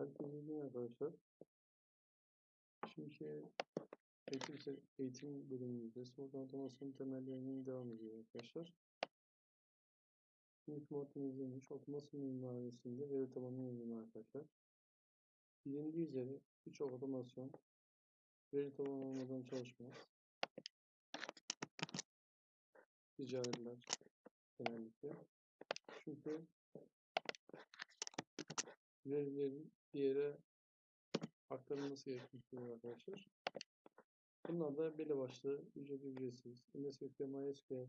Herkese iyi arkadaşlar. Çünkü eğitim, eğitim bölümümüzde soru otomasyon temellerinin devam ediyor arkadaşlar. İlk moddumuz neymiş? Otomasyon mimarisinde veri tabanı yönelimi arkadaşlar. Bilindiği üzere birçok otomasyon veri tabanı olmadan çalışmaz. Ticaretler genellikle. Çünkü verilerin bir yere aktarılması gerekmektedir arkadaşlar. Bunlar da belli başlı ücret ücretsiz. MSSQL, MySQL,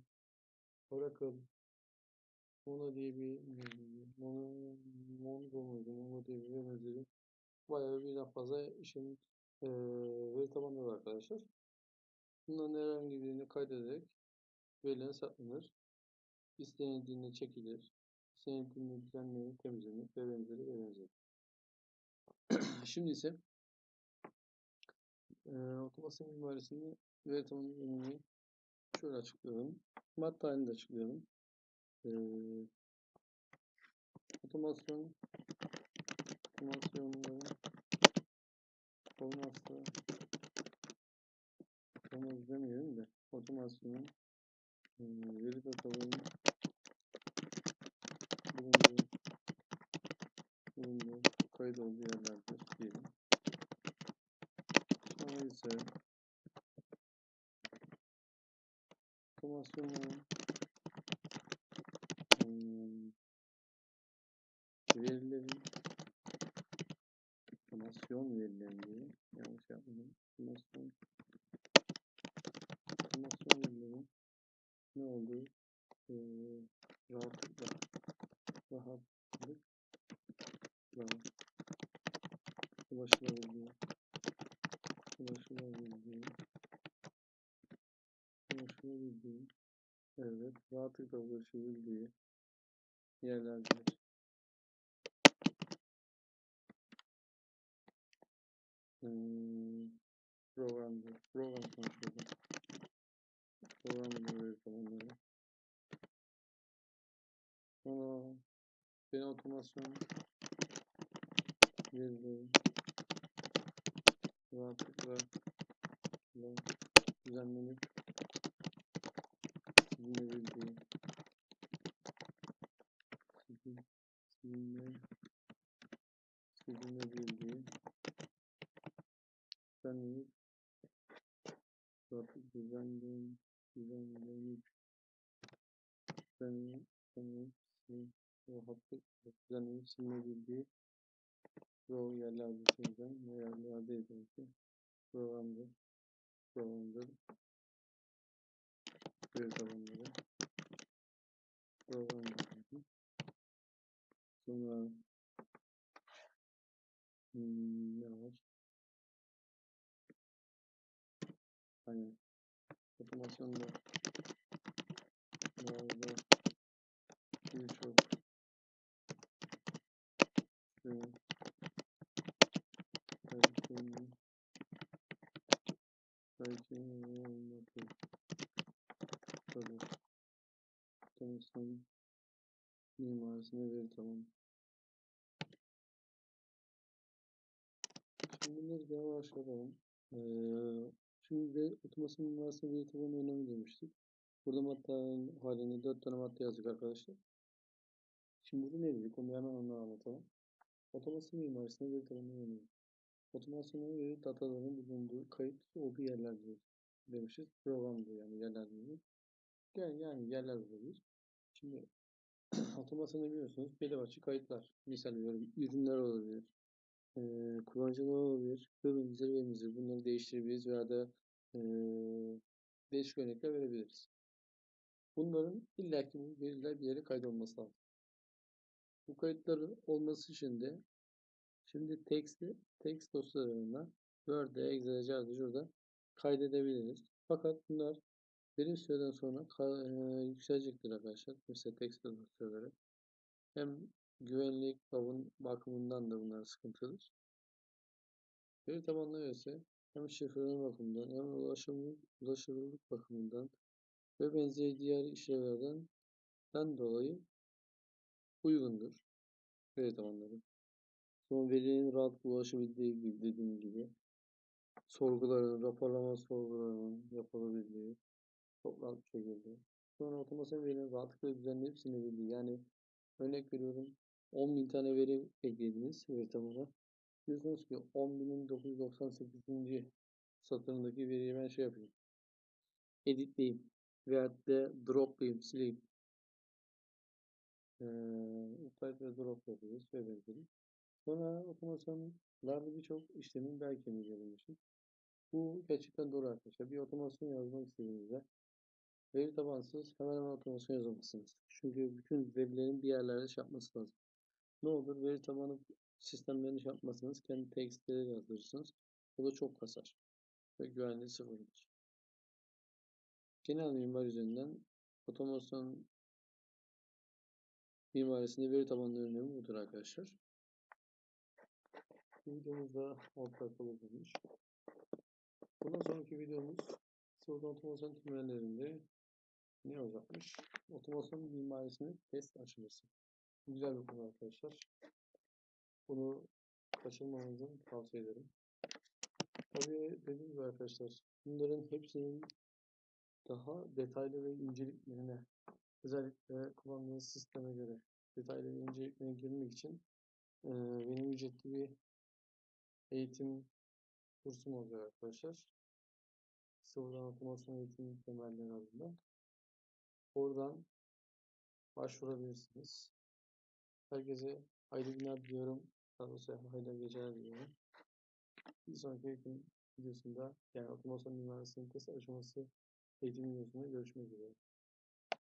Oracle, MongoDB, Mono, Mongo muydu? MongoDB ve benzeri bayağı birden fazla işin e, veri tabanları var arkadaşlar. Bunların herhangi birini kaydederek veriler saklanır. İstenildiğinde çekilir. İstenildiğinde düzenlenir, temizlenir ve benzeri ve benzeri. Şimdi ise e, otomasyon mimarisini veri yönünü şöyle açıklayalım. Madde halinde açıklayalım. E, otomasyon otomasyonların olmazsa olmaz demeyelim de otomasyonun e, veri datalarının bulunduğu bulunduğu kayıt olduğu yerlerdir diyelim. Sonra ise otomasyonların hmm, verilerin otomasyon verilerini yanlış yapmadım. Otomasyon otomasyon verilerin ne olduğu e, rahatlıkla rahatlıkla ulaşılabildiği ulaşılabildiği ulaşılabildiği evet rahatlıkla ulaşabildiği yerlerdir. Hmm, programdır. Program konuşuyorum. Program ben otomasyon verileri rahatlıkla düzenlenip silinebildiği siline, siline, silinebildiği düzenlenip rahatlıkla düzenlenip düzenlenip düzenlenip rahatlıkla düzenlenip silinebildiği Pro yerlerde çözeceğim. Ne yerlerdeydi ki? Programdır. Programdır. Veri tabanları. Programdır. Sonra hmm, ne var? Hani otomasyonda bazı birçok şey Belki belki olmadı. Tabii. Otomasyon mimarisine veri tamam. Şimdi bunları bir yavaş yapalım. Ee, şimdi de otomasyon mimarisine veri tabanı önemli demiştik. Burada madde halinde 4 tane madde yazdık arkadaşlar. Şimdi burada ne dedik? Onu hemen onu anlatalım. Otomasyon mimarisine veri tabanı önemli. Otomasyonun veri dataların bulunduğu kayıt olduğu yerlerdir demişiz. Programdır yani yerlerdir. Yani, yani yerler olabilir. Şimdi otomasyonu biliyorsunuz belli başlı kayıtlar. Misal veriyorum ürünler olabilir. E, kullanıcılar olabilir. Ve benzeri ve. Bunları değiştirebiliriz veya da e, değişik örnekler verebiliriz. Bunların illaki bu veriler bir yere kaydolması lazım. Bu kayıtların olması için de Şimdi text'i text dosyalarına Word'e, Excel'e, şurada kaydedebiliriz. Fakat bunlar bir süreden sonra e, yükselecektir arkadaşlar. Mesela text dosyaları. Hem güvenlik bakımından da bunlar sıkıntılıdır. Veri tabanları ise hem şifreleme bakımından hem ulaşım, ulaşılırlık bakımından ve benzeri diğer işlevlerden dolayı uygundur veri tabanları. Sonra verinin rahat ulaşabildiği gibi dediğim gibi sorguların, raporlama sorgularının yapılabildiği çok rahat bir şekilde. Sonra otomasyon verinin rahatlıkla düzenleyip silebildiği. Yani örnek veriyorum 10.000 tane veri eklediniz veri tabanına. Diyorsunuz ki 10.998. satırındaki veriyi ben şey yapayım. Editleyeyim. Veyahut da droplayayım, sileyim. Ee, update ve drop yapıyoruz ve benzeri. Sonra otomasyonlarda birçok işlemin bel kemiği görülmüştür. Bu gerçekten doğru arkadaşlar. Bir otomasyon yazmak istediğinizde veri tabansız hemen hemen otomasyon yazamazsınız. Çünkü bütün verilerin bir yerlerde şey lazım. Ne olur veri tabanı sistemlerini şey yapmazsanız kendi textleri yazdırırsınız. Bu da çok kasar ve güvenliği sıfırdır. Genel mimar üzerinden otomasyon mimarisinde veri tabanları önemi budur arkadaşlar. Bu videomuz da ortak olmuş. Bundan sonraki videomuz sıvı otomasyon temellerinde ne olacakmış? Otomasyon mimarisinin test aşaması. Güzel bir konu arkadaşlar. Bunu kaçırmamanızı tavsiye ederim. Tabii dediğim gibi arkadaşlar bunların hepsinin daha detaylı ve inceliklerine özellikle kullandığınız sisteme göre detaylı ve inceliklerine girmek için e, benim ücretli bir eğitim kursum olacak arkadaşlar. Sıfırdan otomasyon eğitim temelleri adında. Oradan başvurabilirsiniz. Herkese hayırlı günler diliyorum. Daha doğrusu hayırlı geceler diliyorum. Bir sonraki eğitim videosunda yani otomasyon mimarisinin test aşaması eğitim videosunda görüşmek üzere.